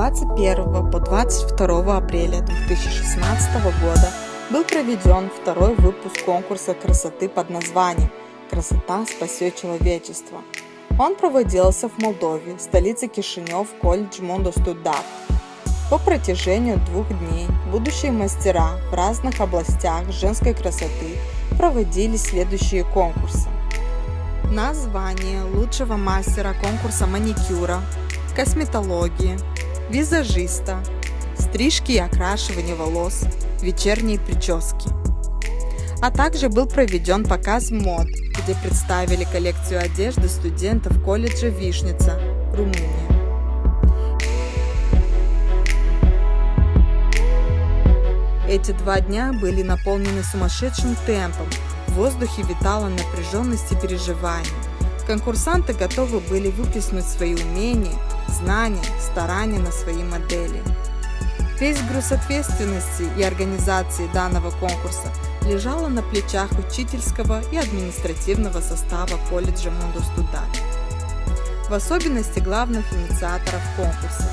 21 по 22 апреля 2016 года был проведен второй выпуск конкурса красоты под названием «Красота спасет человечество». Он проводился в Молдове, столице Кишинев, колледж Мондо Студак. По протяжению двух дней будущие мастера в разных областях женской красоты проводили следующие конкурсы. Название лучшего мастера конкурса маникюра, косметологии, визажиста, стрижки и окрашивания волос, вечерние прически. А также был проведен показ мод, где представили коллекцию одежды студентов колледжа Вишница, Румыния. Эти два дня были наполнены сумасшедшим темпом, в воздухе витала напряженность и переживание. Конкурсанты готовы были выплеснуть свои умения, знания, старания на свои модели. Весь груз ответственности и организации данного конкурса лежала на плечах учительского и административного состава колледжа Мундустуда, в особенности главных инициаторов конкурса.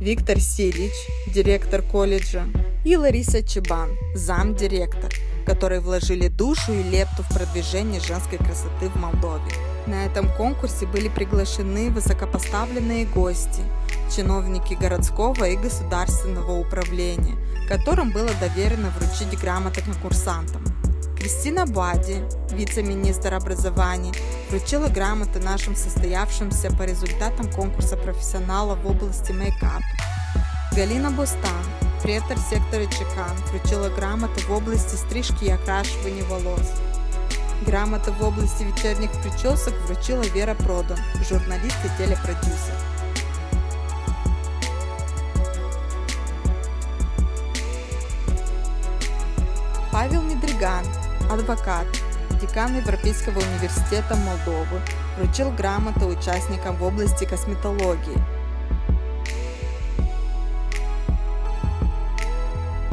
Виктор Силич, директор колледжа, и Лариса Чебан, замдиректор, которые вложили душу и лепту в продвижение женской красоты в Молдове. На этом конкурсе были приглашены высокопоставленные гости, чиновники городского и государственного управления, которым было доверено вручить грамоты конкурсантам. Кристина Бади, вице-министр образования, вручила грамоты нашим состоявшимся по результатам конкурса профессионалов в области мейкап. Галина Бустан, Преттер сектора Чекан вручила грамоты в области стрижки и окрашивания волос. Грамоты в области вечерних причесок вручила Вера Продан, журналист и телепродюсер. Павел Медриган, адвокат, декан Европейского университета Молдовы, вручил грамоты участникам в области косметологии –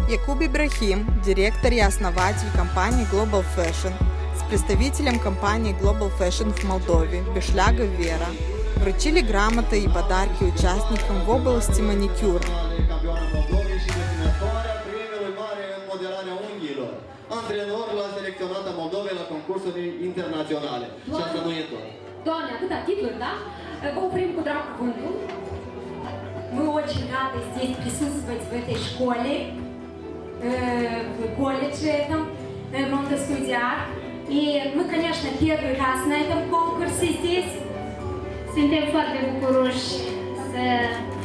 Якуб Ибрахим, директор и основатель компании Global Fashion, с представителем компании Global Fashion в Молдове, Бешляга Вера, вручили грамоты и подарки участникам в области маникюра. antrenor la selecționată Moldovei la concursuri internaționale. Și asta nu e tot. Doamne, atâta titluri, да? Vă oprim. Мы очень рады здесь присутствовать в этой школе. В колледже этом, Монтескудиар. И мы, конечно, первый раз на этом конкурсе здесь. Suntem foarte bucuroși să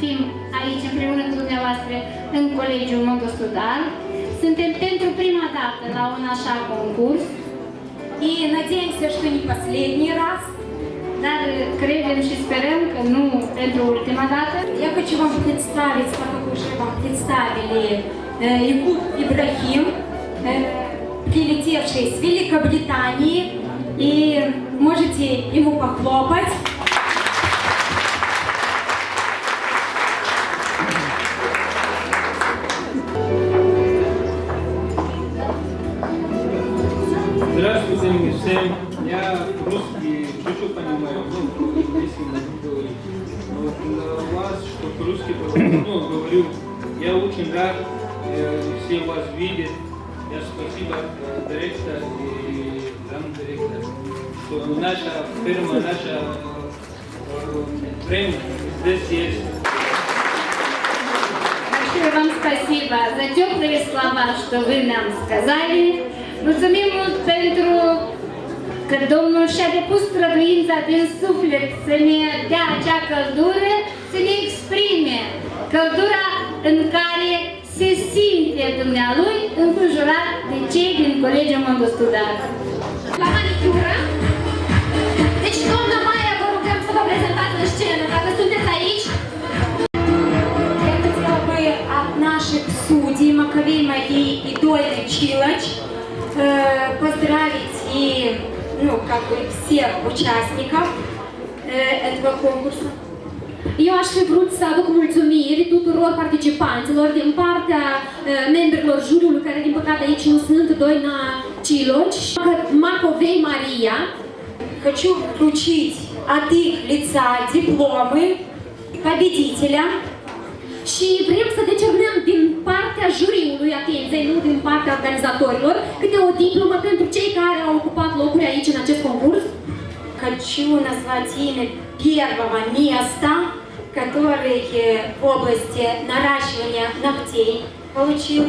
fim aici împreună cu dumneavoastră în Colegiul Montostudal. Suntem pentru prima dată la un așa concurs. И надеемся, что не последний раз. Dar credem și sperăm că nu pentru ultima dată. Я хочу вам представить, как уже вам представили Якуб Ибрахим, прилетевший с Великобритании, и можете ему похлопать. Здравствуйте всем. Я русский чуть-чуть понимаю, ну, если говорить. Для вас, что русский ну, говорю, я очень рад все вас видят. Я спасибо э, директор и замдиректор, что наша фирма, наша бренд э, здесь есть. Большое вам спасибо за теплые слова, что вы нам сказали. Mulțumim pentru că Domnul și-a depus străduința din suflet să ne dea acea căldură, să ne exprime căldura în care se simte dumnealui înconjurat de cei din Colegiul Mondostudat. La manicură. Deci, doamna Maia, vă rugăm să vă prezentați în scenă, dacă sunteți aici. Я хотела бы от наших судей Маковей и Дольны Чилоч э, поздравить и, ну, как бы всех участников э, этого конкурса. Eu aș fi vrut să aduc mulțumiri tuturor participanților din partea uh, membrilor juriului, care din păcate aici nu sunt, Doina Ciloci, Macovei Maria. Хочу включить от их лица дипломы победителя. Și vrem să decernăm din partea juriului atenției, nu din partea organizatorilor, câte o diplomă pentru cei care au ocupat locuri aici în acest concurs. Хочу назвать имя первого места, который в области наращивания ногтей получил.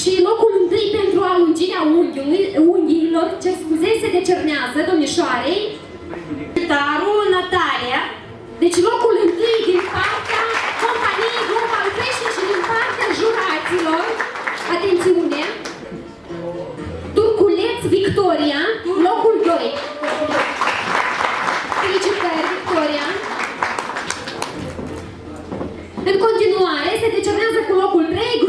Și locul întâi pentru alungirea unghiului, unghiilor, ce scuze, se decernează domnișoarei Taru Natalia. Deci locul întâi din partea companiei Global Fashion și din partea juraților. Atențiune! Turculeț Victoria, coisa, com o rei.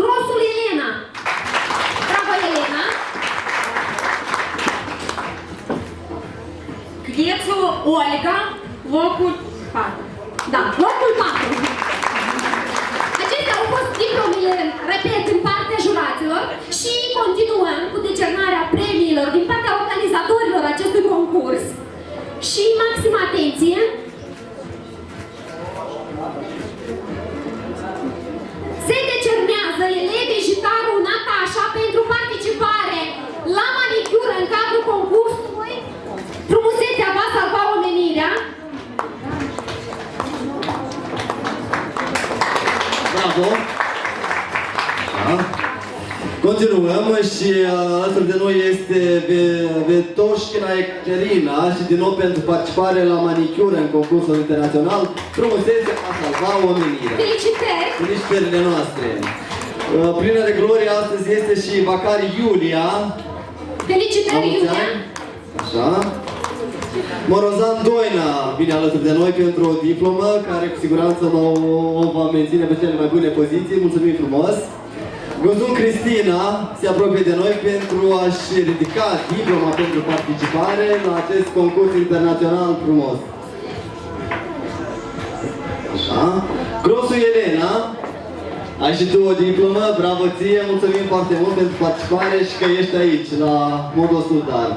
Continuăm și uh, alături de noi este Ve- Vetoșchina Ecterina și din nou pentru participare la manicură în concursul internațional Frumusețe a salva omenirea. Felicitări! Felicitările noastre! Uh, Plină de glorie astăzi este și Bacari Iulia. La Felicitări, mulți Iulia! ani. Așa. Morozan Doina vine alături de noi pentru o diplomă care cu siguranță o, o va menține pe cele mai bune poziții. Mulțumim frumos! Gozun Cristina se apropie de noi pentru a-și ridica diploma pentru participare la acest concurs internațional frumos. Așa. Grosu Elena, ai și tu o diplomă, bravo ție, mulțumim foarte mult pentru participare și că ești aici, la modul standard.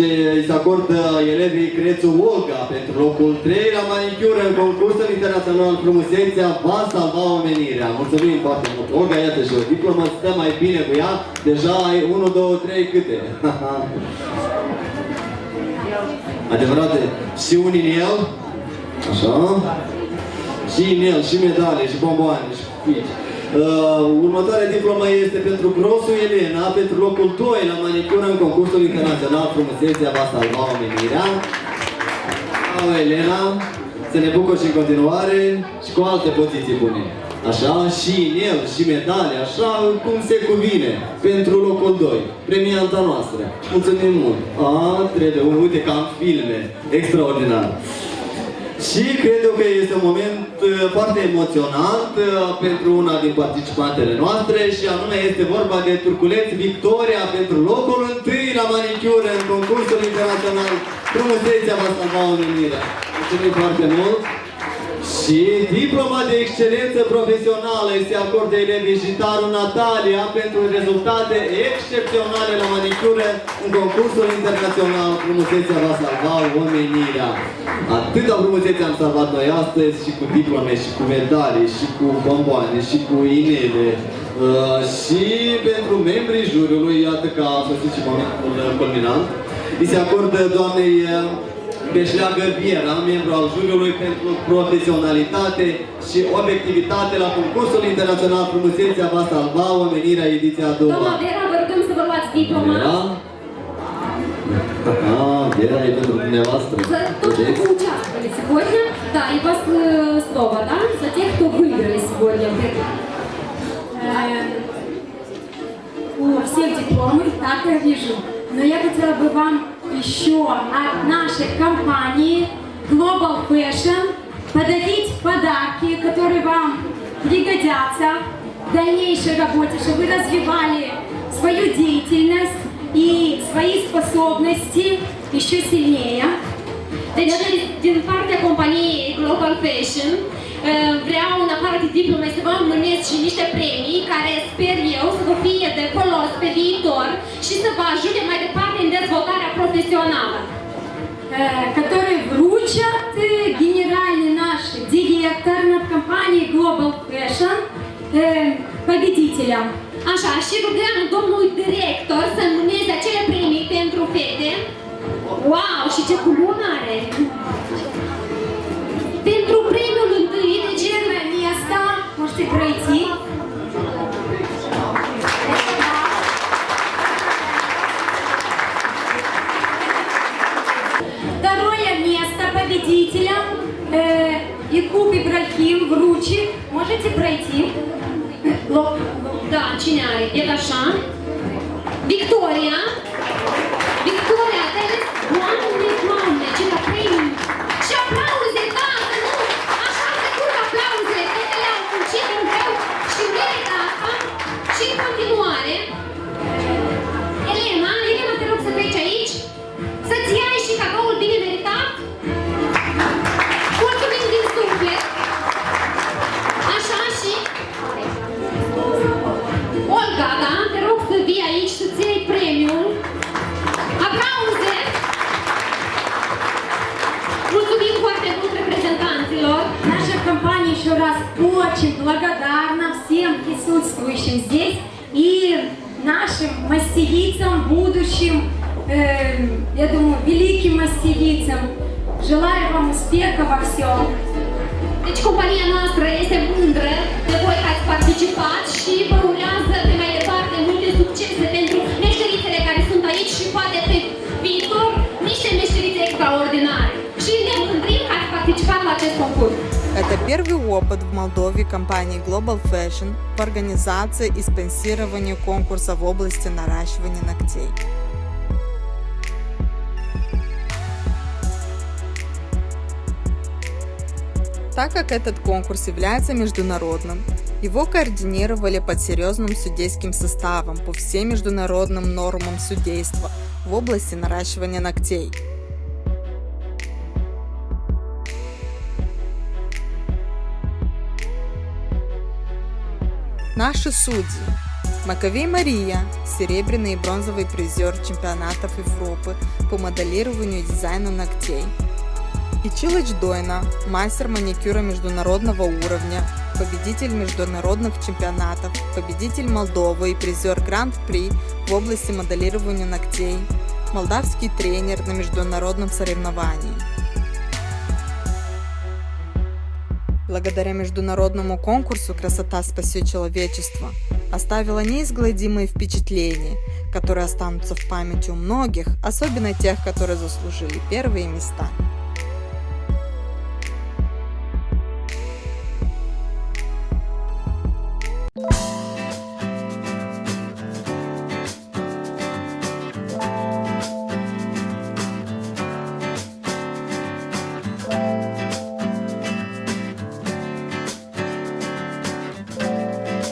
Ce îi se acordă elevii Crețu Olga pentru locul 3 la manicură în concursul internațional Frumusețea va salva omenirea. Mulțumim foarte mult. Olga, iată și o diplomă, stă mai bine cu ea. Deja ai 1, 2, 3 câte? Adevărate. Și un inel. Așa. Și inel, și medale, și bomboane, și fici. Uh, următoarea diplomă este pentru Grosu Elena, pentru locul 2 la manicură în concursul internațional Frumusețea va salva omenirea. Bravo, Elena, să ne bucur și în continuare și cu alte poziții bune. Așa, și inel, și medale, așa cum se cuvine, pentru locul 2, premianta noastră. Mulțumim mult! A, trebuie, uite că am filme, extraordinar. Și cred eu că este un moment uh, foarte emoționant uh, pentru una din participantele noastre și anume este vorba de Turculeț Victoria pentru locul întâi la manicură în concursul internațional Frumusețea va salva omenirea. Mulțumim foarte mult! Și diploma de excelență profesională se acordă elevii Jitaru Natalia pentru rezultate excepționale la manicură în concursul internațional Frumusețea va salva omenirea. Atâta frumusețe am salvat noi astăzi și cu diplome, și cu medalii, și cu bomboane, și cu inele. Uh, și pentru membrii juriului, iată că a sosit și momentul culminant, îi se acordă doamnei uh, Beșleagă Viera, membru al juriului pentru profesionalitate și obiectivitate la concursul internațional Frumusețea va salva omenirea ediția a doua. Doamna Vera, vă rugăm să vă luați diploma. Vera? Ah, Vera e pentru dumneavoastră. За то, что Vedeți? вы участвовали сегодня, да, и вас э, снова, да, за тех, кто выиграли сегодня. Эм, У всех дипломы, так я вижу. Но я хотела бы вам еще от нашей компании Global Fashion подарить подарки, которые вам пригодятся в дальнейшей работе, чтобы вы развивали свою деятельность и свои способности еще сильнее. Deci, din partea companiei Global Fashion, uh, vreau în afară de diplome să vă mânesc și niște premii care sper eu să vă fie de folos pe viitor și să vă ajute mai departe în dezvoltarea profesională. э, которые вручат вручат э, генеральный наш директор над компанией Global Fashion э, победителям. Așa, și rugăm domnul director să înmâneze acele premii pentru fete. Wow, și ce culună are! Pentru premiul întâi, deci Первое место можете пройти. Якуб Ибрахим вручит. Можете пройти. Лоб. Da, cine are? E еще раз очень благодарна всем присутствующим здесь и нашим мастерицам, будущим, э, я думаю, великим мастерицам. Желаю вам успеха во всем. Deci compania noastră este mândră de voi că ați participat și vă urează pe mai departe multe succese Это первый опыт в Молдове компании Global Fashion в организации и спонсировании конкурса в области наращивания ногтей. Так как этот конкурс является международным, его координировали под серьезным судейским составом по всем международным нормам судейства в области наращивания ногтей. Наши судьи. Маковей Мария, серебряный и бронзовый призер чемпионатов Европы по моделированию и дизайну ногтей. Ичилыч Дойна, мастер маникюра международного уровня, победитель международных чемпионатов, победитель Молдовы и призер Гранд-при в области моделирования ногтей, молдавский тренер на международном соревновании. Благодаря международному конкурсу «Красота спасет человечество» оставила неизгладимые впечатления, которые останутся в памяти у многих, особенно тех, которые заслужили первые места.